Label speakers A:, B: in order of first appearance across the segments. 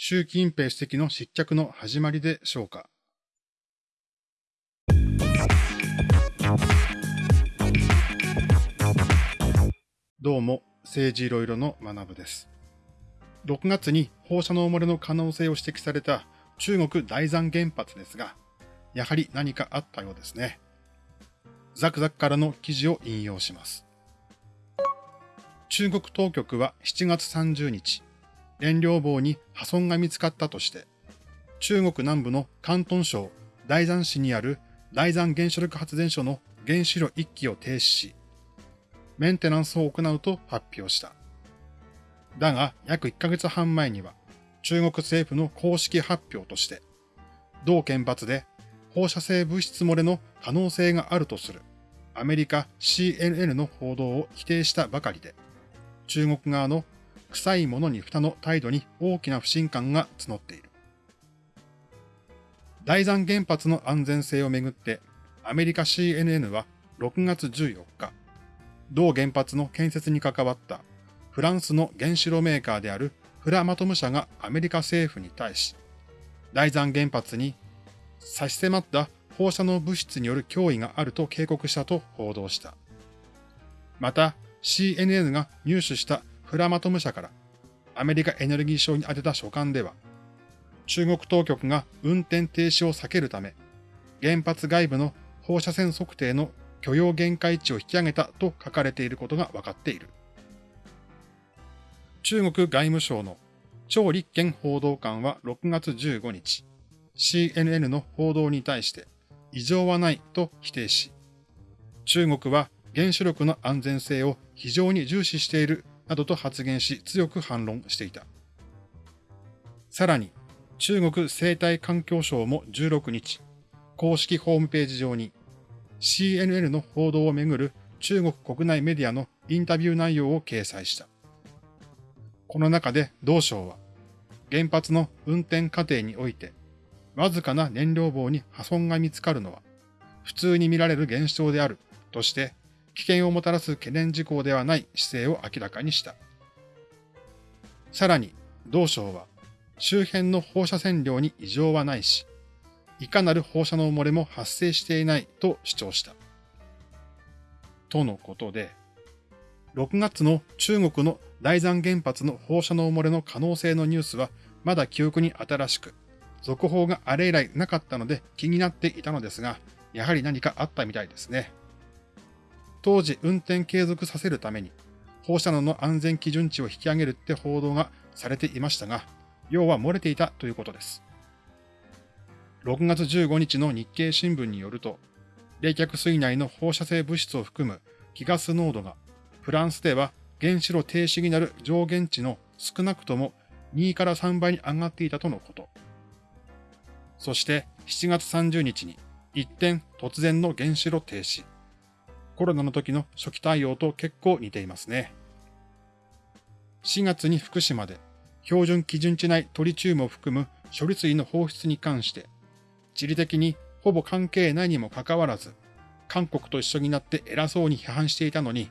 A: 習近平主席の失脚の始まりでしょうか。どうも、政治いろいろの学部です。6月に放射能漏れの可能性を指摘された中国大山原発ですが、やはり何かあったようですね。ザクザクからの記事を引用します。中国当局は7月30日、燃料棒に破損が見つかったとして、中国南部の広東省大山市にある大山原子力発電所の原子炉1基を停止し、メンテナンスを行うと発表した。だが、約1ヶ月半前には、中国政府の公式発表として、同原発で放射性物質漏れの可能性があるとするアメリカ CNN の報道を否定したばかりで、中国側の臭いものに蓋の態度に大きな不信感が募っている。大山原発の安全性をめぐって、アメリカ CNN は6月14日、同原発の建設に関わったフランスの原子炉メーカーであるフラマトム社がアメリカ政府に対し、大山原発に差し迫った放射能物質による脅威があると警告したと報道した。また、CNN が入手したフラマトム社からアメリカエネルギー省に宛てた書簡では、中国当局が運転停止を避けるため、原発外部の放射線測定の許容限界値を引き上げたと書かれていることが分かっている。中国外務省の張立憲報道官は6月15日、CNN の報道に対して、異常はないと否定し、中国は原子力の安全性を非常に重視しているなどと発言し強く反論していた。さらに、中国生態環境省も16日、公式ホームページ上に CNN の報道をめぐる中国国内メディアのインタビュー内容を掲載した。この中で同省は、原発の運転過程においてわずかな燃料棒に破損が見つかるのは、普通に見られる現象であるとして、危険をもたらす懸念事項ではない姿勢を明らかにした。さらに、同省は、周辺の放射線量に異常はないし、いかなる放射能漏れも発生していないと主張した。とのことで、6月の中国の大山原発の放射能漏れの可能性のニュースはまだ記憶に新しく、続報があれ以来なかったので気になっていたのですが、やはり何かあったみたいですね。当時運転継続させるために放射能の安全基準値を引き上げるって報道がされていましたが、要は漏れていたということです。6月15日の日経新聞によると、冷却水内の放射性物質を含む気ガス濃度がフランスでは原子炉停止になる上限値の少なくとも2から3倍に上がっていたとのこと。そして7月30日に一点突然の原子炉停止。コロナの時の初期対応と結構似ていますね。4月に福島で標準基準値内トリチウムを含む処理水の放出に関して、地理的にほぼ関係ないにもかかわらず、韓国と一緒になって偉そうに批判していたのに、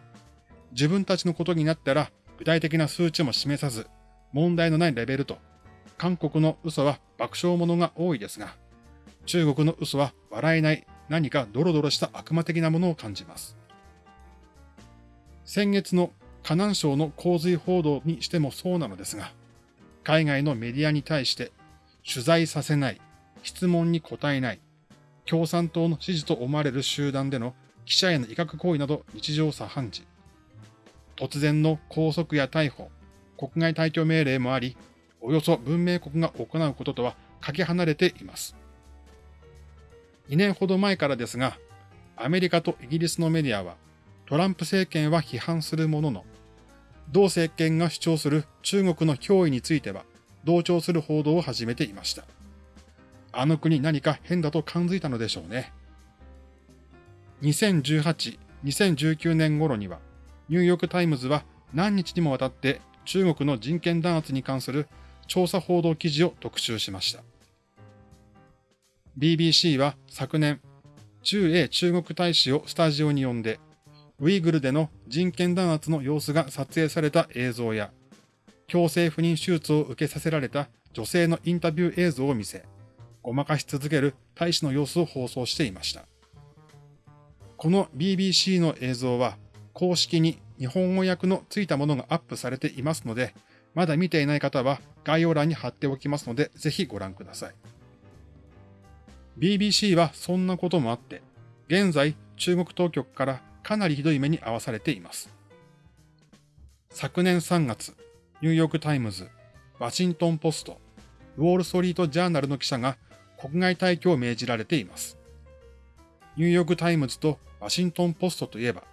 A: 自分たちのことになったら具体的な数値も示さず、問題のないレベルと韓国の嘘は爆笑者が多いですが、中国の嘘は笑えない何かドロドロした悪魔的なものを感じます。先月の河南省の洪水報道にしてもそうなのですが、海外のメディアに対して取材させない、質問に答えない、共産党の支持と思われる集団での記者への威嚇行為など日常茶飯事。突然の拘束や逮捕、国外退去命令もあり、およそ文明国が行うこととはかけ離れています。2年ほど前からですが、アメリカとイギリスのメディアは、トランプ政権は批判するものの、同政権が主張する中国の脅威については、同調する報道を始めていました。あの国何か変だと感づいたのでしょうね。2018、2019年頃には、ニューヨークタイムズは何日にもわたって中国の人権弾圧に関する調査報道記事を特集しました。BBC は昨年、駐英中国大使をスタジオに呼んで、ウイグルでの人権弾圧の様子が撮影された映像や、強制不妊手術を受けさせられた女性のインタビュー映像を見せ、ごまかし続ける大使の様子を放送していました。この BBC の映像は公式に日本語訳のついたものがアップされていますので、まだ見ていない方は概要欄に貼っておきますので、ぜひご覧ください。BBC はそんなこともあって、現在中国当局からかなりひどい目に遭わされています。昨年3月、ニューヨークタイムズ、ワシントンポスト、ウォールストリートジャーナルの記者が国外退去を命じられています。ニューヨークタイムズとワシントンポストといえば、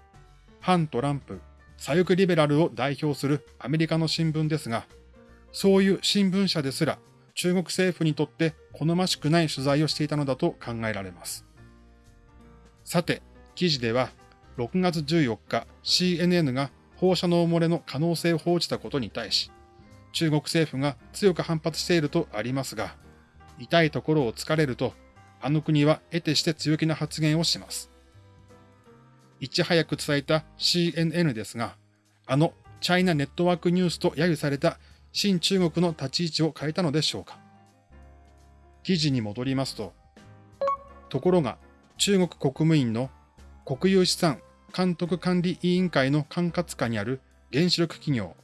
A: 反トランプ、左翼リベラルを代表するアメリカの新聞ですが、そういう新聞社ですら中国政府にとって好ましくない取材をしていたのだと考えられます。さて、記事では6月14日 CNN が放射能漏れの可能性を報じたことに対し、中国政府が強く反発しているとありますが、痛いところを突かれると、あの国は得てして強気な発言をします。いち早く伝えた CNN ですが、あのチャイナネットワークニュースと揶揄された新中国の立ち位置を変えたのでしょうか？記事に戻りますと、ところが中国国務院の国有資産監督管理委員会の管轄下にある原子力企業、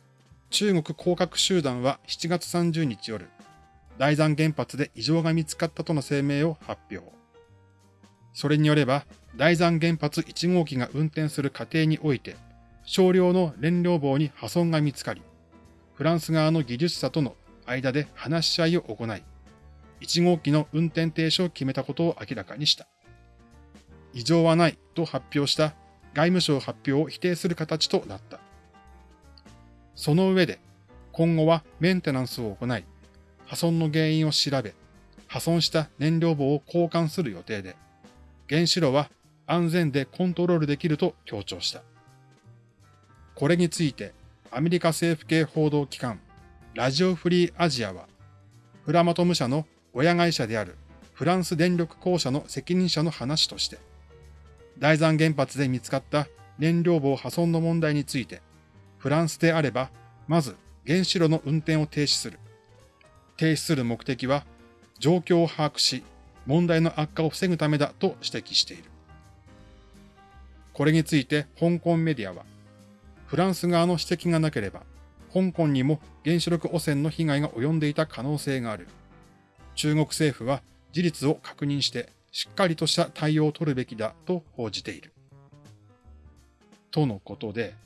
A: 中国工学集団は7月30日夜、大山原発で異常が見つかったとの声明を発表。それによれば、大山原発1号機が運転する過程において、少量の燃料棒に破損が見つかり、フランス側の技術者との間で話し合いを行い、1号機の運転停止を決めたことを明らかにした。異常はないと発表した外務省発表を否定する形となった。その上で、今後はメンテナンスを行い、破損の原因を調べ、破損した燃料棒を交換する予定で、原子炉は安全でコントロールできると強調した。これについて、アメリカ政府系報道機関、ラジオフリーアジアは、フラマトム社の親会社であるフランス電力公社の責任者の話として、大山原発で見つかった燃料棒破損の問題について、フランスであれば、まず原子炉の運転を停止する。停止する目的は、状況を把握し、問題の悪化を防ぐためだと指摘している。これについて香港メディアは、フランス側の指摘がなければ、香港にも原子力汚染の被害が及んでいた可能性がある。中国政府は事実を確認してしっかりとした対応を取るべきだと報じている。とのことで、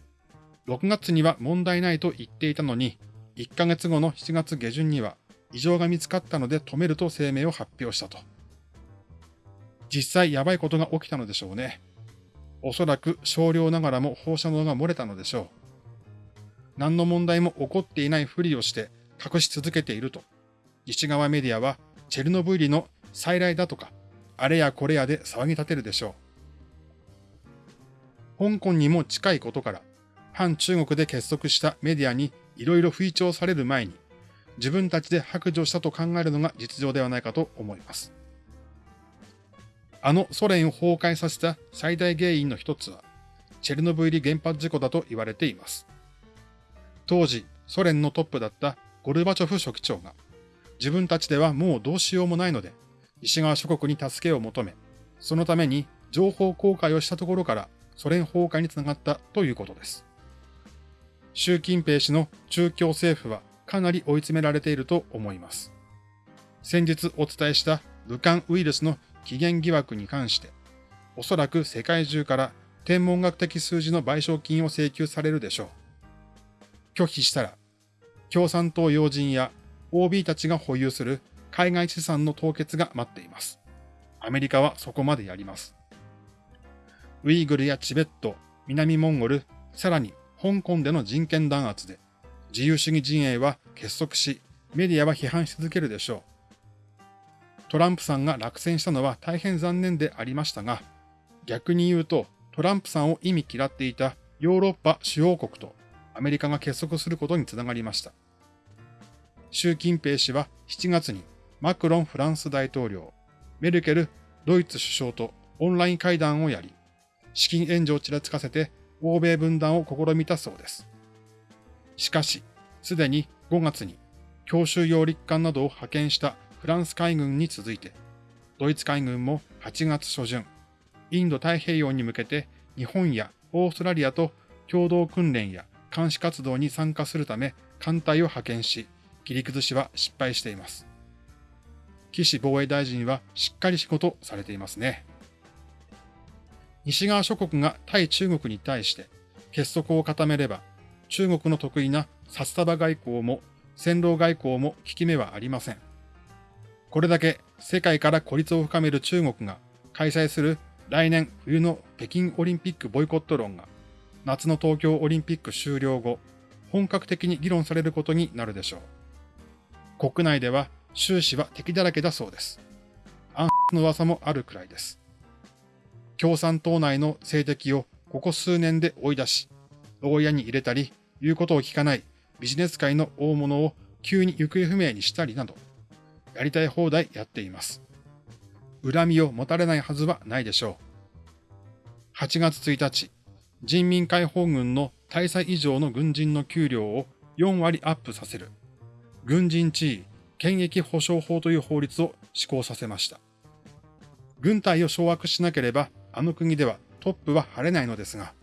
A: 6月には問題ないと言っていたのに、1ヶ月後の7月下旬には異常が見つかったので止めると声明を発表したと。実際やばいことが起きたのでしょうね。おそらく少量ながらも放射能が漏れたのでしょう。何の問題も起こっていないふりをして隠し続けていると、西側メディアはチェルノブイリの再来だとかあれやこれやで騒ぎ立てるでしょう。香港にも近いことから、反中国で結束したメディアにいろいろ吹聴される前に、自分たちで白状したと考えるのが実情ではないかと思います。あのソ連を崩壊させた最大原因の一つは、チェルノブイリ原発事故だと言われています。当時、ソ連のトップだったゴルバチョフ書記長が、自分たちではもうどうしようもないので、西側諸国に助けを求め、そのために情報公開をしたところからソ連崩壊につながったということです。習近平氏の中共政府はかなり追い詰められていると思います。先日お伝えした武漢ウイルスの起源疑惑に関して、おそらく世界中から天文学的数字の賠償金を請求されるでしょう。拒否したら、共産党要人や OB たちが保有する海外資産の凍結が待っています。アメリカはそこまでやります。ウイグルやチベット、南モンゴル、さらに香港での人権弾圧で自由主義陣営は結束し、メディアは批判し続けるでしょう。トランプさんが落選したのは大変残念でありましたが、逆に言うとトランプさんを意味嫌っていたヨーロッパ主要国とアメリカが結束することにつながりました。習近平氏は7月にマクロンフランス大統領、メルケルドイツ首相とオンライン会談をやり、資金援助をちらつかせて欧米分断を試みたそうです。しかし、すでに5月に強襲揚陸艦などを派遣したフランス海軍に続いて、ドイツ海軍も8月初旬、インド太平洋に向けて日本やオーストラリアと共同訓練や監視活動に参加するため艦隊を派遣し、切り崩しは失敗しています。岸防衛大臣はしっかり仕事されていますね。西側諸国が対中国に対して結束を固めれば、中国の得意な札束外交も戦狼外交も効き目はありません。これだけ世界から孤立を深める中国が開催する来年冬の北京オリンピックボイコット論が夏の東京オリンピック終了後、本格的に議論されることになるでしょう。国内では習氏は敵だらけだそうです。暗の噂もあるくらいです。共産党内の政敵をここ数年で追い出し、牢屋に入れたり、言うことを聞かないビジネス界の大物を急に行方不明にしたりなど、やりたい放題やっています。恨みを持たれないはずはないでしょう。8月1日、人民解放軍の大佐以上の軍人の給料を4割アップさせる、軍人地位権益保障法という法律を施行させました。軍隊を掌握しなければ、あの国ではトップは晴れないのですが、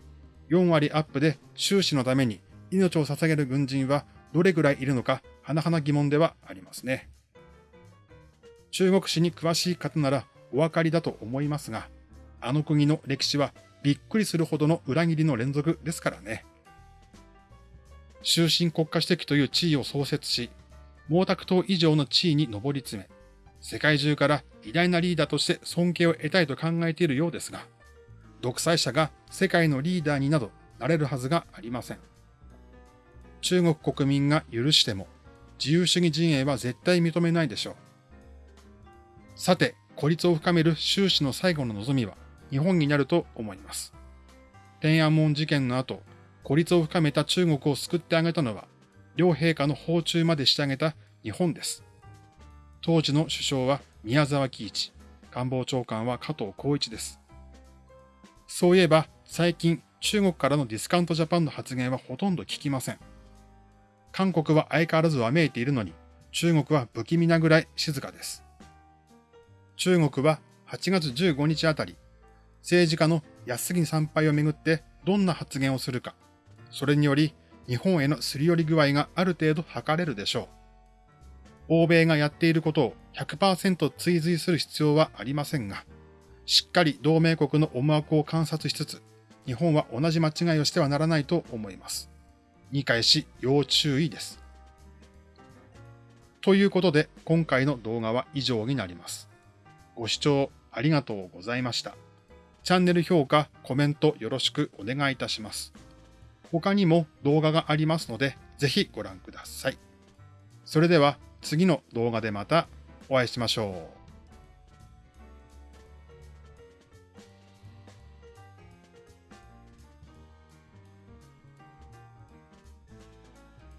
A: 4割アップで収支のために命を捧げる軍人はどれぐらいいるのか、甚だ疑問ではありますね。中国史に詳しい方ならお分かりだと思いますが、あの国の歴史はびっくりするほどの裏切りの連続ですからね。終身国家主席という地位を創設し、毛沢東以上の地位に上り詰め、世界中から偉大なリーダーとして尊敬を得たいと考えているようですが、独裁者が世界のリーダーになどなれるはずがありません。中国国民が許しても、自由主義陣営は絶対認めないでしょう。さて、孤立を深める習氏の最後の望みは日本になると思います。天安門事件の後、孤立を深めた中国を救ってあげたのは、両陛下の訪中までしてあげた日本です。当時の首相は宮沢喜一、官房長官は加藤浩一です。そういえば、最近中国からのディスカウントジャパンの発言はほとんど聞きません。韓国は相変わらずわめいているのに、中国は不気味なぐらい静かです。中国は8月15日あたり、政治家の安杉参拝をめぐってどんな発言をするか、それにより日本へのすり寄り具合がある程度測れるでしょう。欧米がやっていることを100%追随する必要はありませんが、しっかり同盟国の思惑を観察しつつ、日本は同じ間違いをしてはならないと思います。理解し要注意です。ということで、今回の動画は以上になります。ご視聴ありがとうございました。チャンネル評価、コメントよろしくお願いいたします。他にも動画がありますので、ぜひご覧ください。それでは次の動画でまたお会いしましょう。